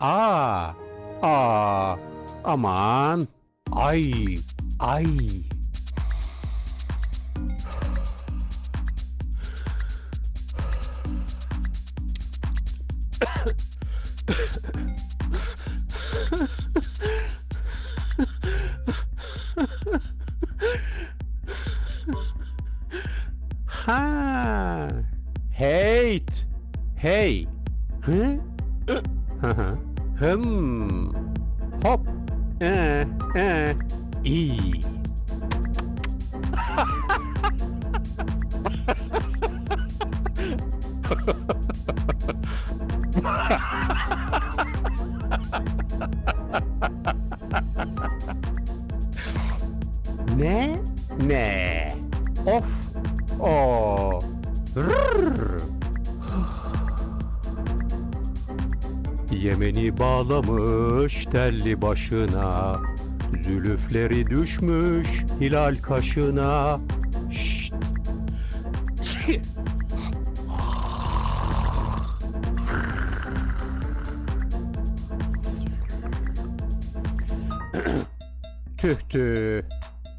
Ah, ah, aman, ay, ay. ha, hate, hey, huh? Uh huh? hum, hop, eh, eh, eh. e. ne, ne, off, oh. Yemeni bağlamış telli başına Zülüfleri düşmüş hilal kaşına. Şşt. Tüh tüh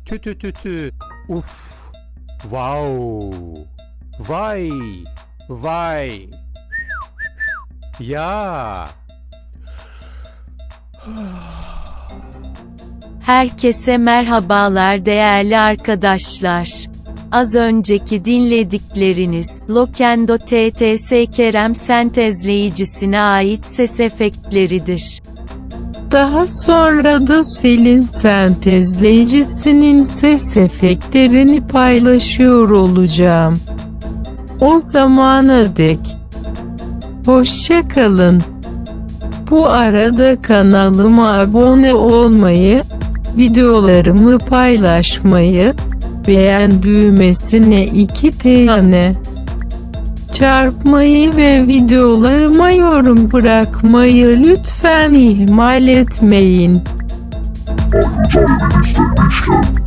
Tü tü tü tü Uf Wow Vay Vay. Ya Herkese merhabalar değerli arkadaşlar. Az önceki dinledikleriniz, Lokendo TTS Kerem sentezleyicisine ait ses efektleridir. Daha sonra da Selin sentezleyicisinin ses efektlerini paylaşıyor olacağım. O zamana dek hoşça kalın. Bu arada kanalıma abone olmayı, videolarımı paylaşmayı, beğen düğmesine iki tane çarpmayı ve videolarıma yorum bırakmayı lütfen ihmal etmeyin. Parçalar, parçalar.